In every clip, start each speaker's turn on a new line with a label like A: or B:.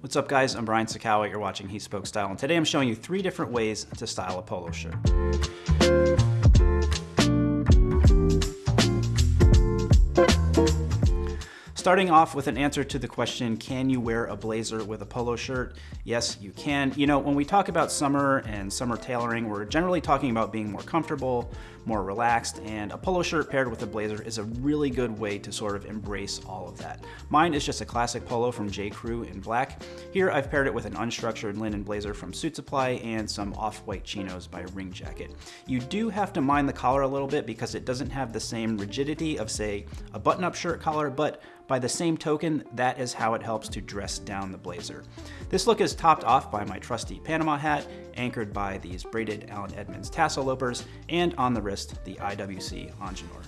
A: What's up guys, I'm Brian Sacawa, you're watching He Spoke Style, and today I'm showing you three different ways to style a polo shirt. Starting off with an answer to the question, can you wear a blazer with a polo shirt? Yes, you can. You know, when we talk about summer and summer tailoring, we're generally talking about being more comfortable, more relaxed, and a polo shirt paired with a blazer is a really good way to sort of embrace all of that. Mine is just a classic polo from J. Crew in black. Here I've paired it with an unstructured linen blazer from Suit Supply and some off-white chinos by Ring Jacket. You do have to mind the collar a little bit because it doesn't have the same rigidity of say a button-up shirt collar, but by the same token, that is how it helps to dress down the blazer. This look is topped off by my trusty Panama hat, anchored by these braided Allen Edmonds tassel loopers, and on the wrist, the IWC Ingenieur.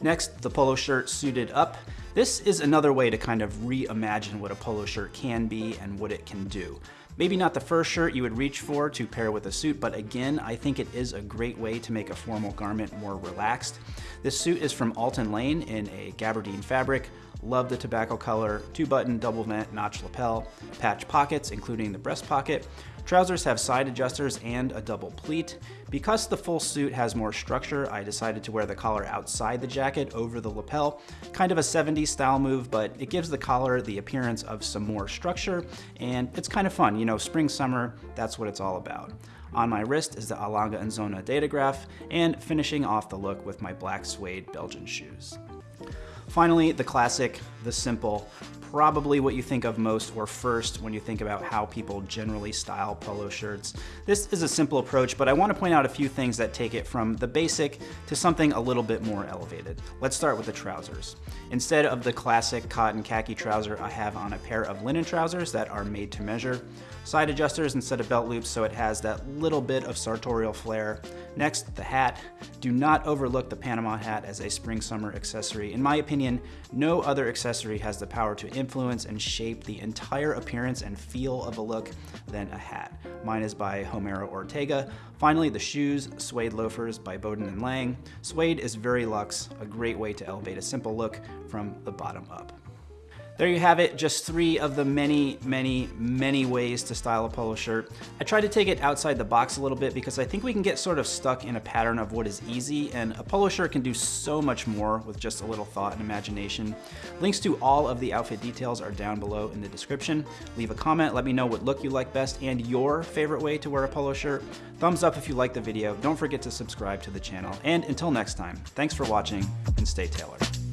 A: Next, the polo shirt suited up. This is another way to kind of reimagine what a polo shirt can be and what it can do. Maybe not the first shirt you would reach for to pair with a suit, but again, I think it is a great way to make a formal garment more relaxed. This suit is from Alton Lane in a gabardine fabric. Love the tobacco color, two button double vent notch lapel, patch pockets including the breast pocket. Trousers have side adjusters and a double pleat. Because the full suit has more structure, I decided to wear the collar outside the jacket over the lapel. Kind of a 70s style move, but it gives the collar the appearance of some more structure, and it's kind of fun. You know, spring, summer, that's what it's all about. On my wrist is the A. Lange & Söhne Datograph, and finishing off the look with my black suede Belgian shoes. Finally, the classic, the simple, probably what you think of most or first when you think about how people generally style polo shirts. This is a simple approach, but I want to point out a few things that take it from the basic to something a little bit more elevated. Let's start with the trousers. Instead of the classic cotton khaki trouser, I have on a pair of linen trousers that are made to measure. Side adjusters instead of belt loops so it has that little bit of sartorial flair. Next, the hat. Do not overlook the Panama hat as a spring-summer accessory. In my opinion, no other accessory has the power to influence and shape the entire appearance and feel of a look than a hat. Mine is by Homero Ortega. Finally, the shoes, suede loafers by Baudoin and Lange. Suede is very luxe, a great way to elevate a simple look from the bottom up. There you have it, just three of the many, many, many ways to style a polo shirt. I tried to take it outside the box a little bit because I think we can get sort of stuck in a pattern of what is easy and a polo shirt can do so much more with just a little thought and imagination. Links to all of the outfit details are down below in the description. Leave a comment, let me know what look you like best and your favorite way to wear a polo shirt. Thumbs up if you like the video, don't forget to subscribe to the channel, and until next time, thanks for watching and stay tailored.